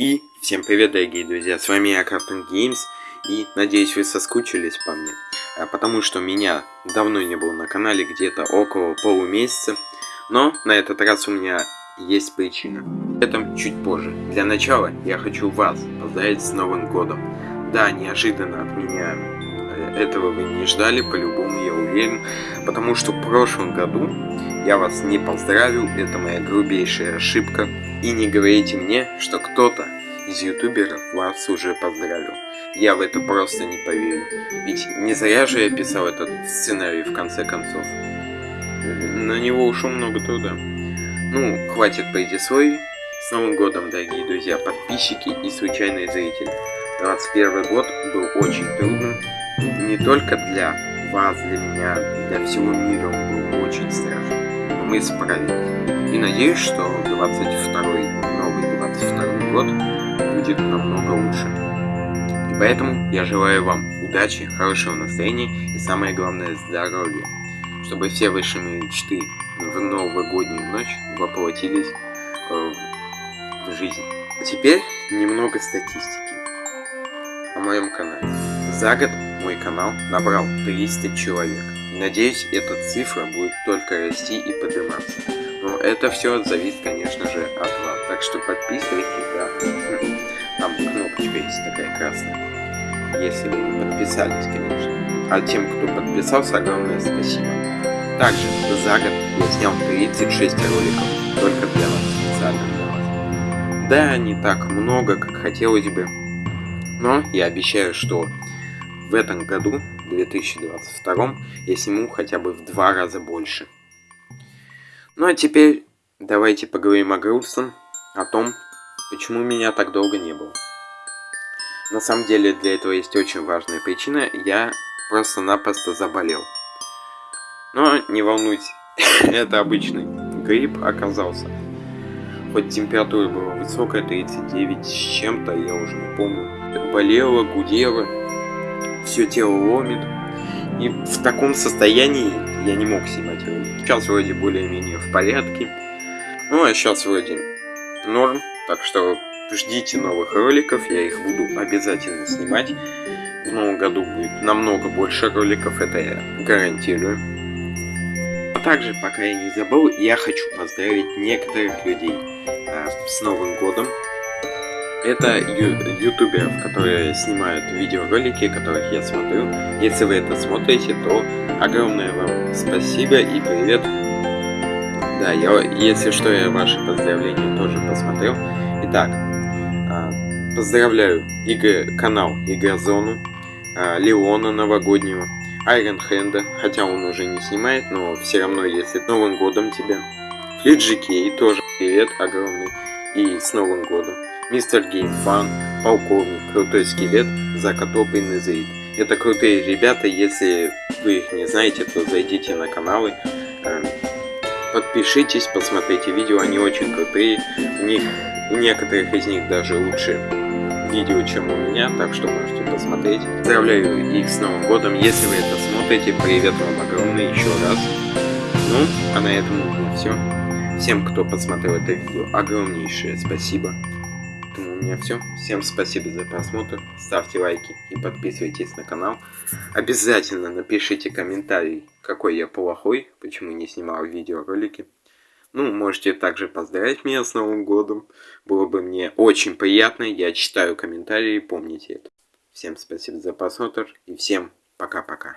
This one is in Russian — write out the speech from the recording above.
И всем привет, дорогие друзья, с вами я, Крафтон Games, и надеюсь, вы соскучились по мне, а, потому что меня давно не было на канале, где-то около полумесяца, но на этот раз у меня есть причина. Это чуть позже. Для начала я хочу вас поздравить с Новым Годом. Да, неожиданно от меня э, этого вы не ждали, по-любому я уверен, потому что в прошлом году я вас не поздравил, это моя грубейшая ошибка. И не говорите мне, что кто-то из ютуберов вас уже поздравил. Я в это просто не поверю. Ведь не зря же я писал этот сценарий в конце концов. На него ушло много труда. Ну, хватит предисловий. С Новым годом, дорогие друзья, подписчики и случайные зрители. 21 год был очень трудным. Не только для вас, для меня, для всего мира он был очень страшен мы справились. И надеюсь, что 22 новый 22 год будет намного лучше. И поэтому я желаю вам удачи, хорошего настроения и самое главное здоровья. Чтобы все ваши мечты в новогоднюю ночь воплотились э, в жизнь. А теперь немного статистики о моем канале. За год мой канал набрал 300 человек. Надеюсь, эта цифра будет только расти и подниматься. Но это все зависит, конечно же, от вас. Так что подписывайтесь, да. Там кнопочка есть такая красная. Если вы подписались, конечно. А тем, кто подписался, огромное спасибо. Также за год я снял 36 роликов только для вас, специально для вас. Да, не так много, как хотелось бы. Но я обещаю, что в этом году, 2022, я сниму хотя бы в два раза больше. Ну а теперь давайте поговорим о грустном, о том, почему меня так долго не было. На самом деле для этого есть очень важная причина, я просто-напросто заболел. Но не волнуйтесь, это обычный грипп оказался. Хоть температура была высокая, 39 с чем-то, я уже не помню. Болела, гудела, все тело ломит. И в таком состоянии я не мог снимать ролики. Сейчас вроде более-менее в порядке. Ну а сейчас вроде норм. Так что ждите новых роликов, я их буду обязательно снимать. В новом году будет намного больше роликов, это я гарантирую. А также, пока я не забыл, я хочу поздравить некоторых людей а, с Новым Годом. Это ю ютуберов, которые снимают видеоролики, которых я смотрю. Если вы это смотрите, то огромное вам спасибо и привет. Да, я, если что, я ваши поздравления тоже посмотрел. Итак, а, поздравляю игры, канал Игрозону, а, Леона новогоднего, Айрон Хенда, хотя он уже не снимает, но все равно, если Новым Годом тебя. Флиджи тоже привет огромный и с Новым Годом. Мистер Геймфан, Полковник, Крутой Скелет, Закатоп и Незаид. Это крутые ребята, если вы их не знаете, то зайдите на каналы, э, подпишитесь, посмотрите видео, они очень крутые. У них, у некоторых из них даже лучше видео, чем у меня, так что можете посмотреть. Поздравляю их с Новым Годом, если вы это смотрите, привет вам огромный еще раз. Ну, а на этом все. Всем, кто посмотрел это видео, огромнейшее спасибо меня все. Всем спасибо за просмотр. Ставьте лайки и подписывайтесь на канал. Обязательно напишите комментарий, какой я плохой, почему не снимал видеоролики. Ну, можете также поздравить меня с Новым Годом. Было бы мне очень приятно. Я читаю комментарии, помните это. Всем спасибо за просмотр и всем пока-пока.